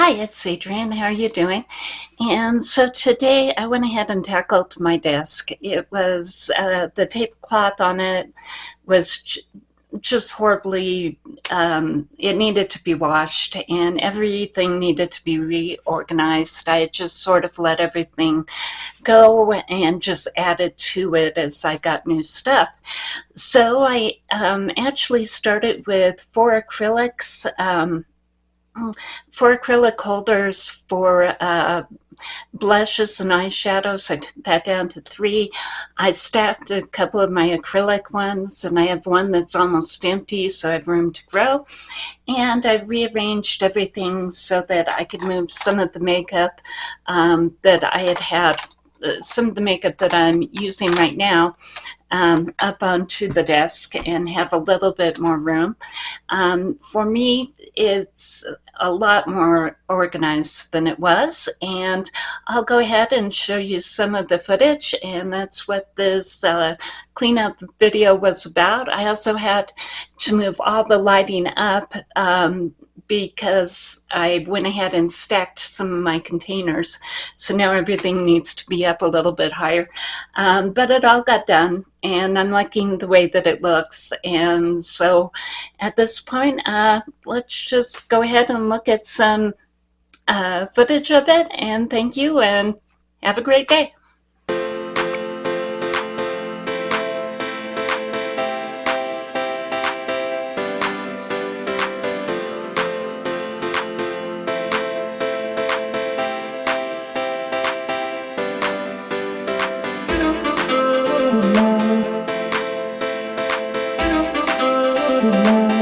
Hi, it's Adrienne. How are you doing? And so today I went ahead and tackled my desk. It was, uh, the tablecloth on it was just horribly, um, it needed to be washed and everything needed to be reorganized. I just sort of let everything go and just added to it as I got new stuff. So I um, actually started with four acrylics, um, four acrylic holders for uh, blushes and eyeshadows. I took that down to three. I stacked a couple of my acrylic ones and I have one that's almost empty so I have room to grow. And I rearranged everything so that I could move some of the makeup um, that I had had uh, some of the makeup that I'm using right now um, up onto the desk and have a little bit more room. Um, for me, it's a lot more organized than it was and I'll go ahead and show you some of the footage and that's what this uh, cleanup video was about. I also had to move all the lighting up um, because I went ahead and stacked some of my containers. So now everything needs to be up a little bit higher. Um, but it all got done and I'm liking the way that it looks. And so at this point, uh, let's just go ahead and look at some uh, footage of it. And thank you and have a great day. good night.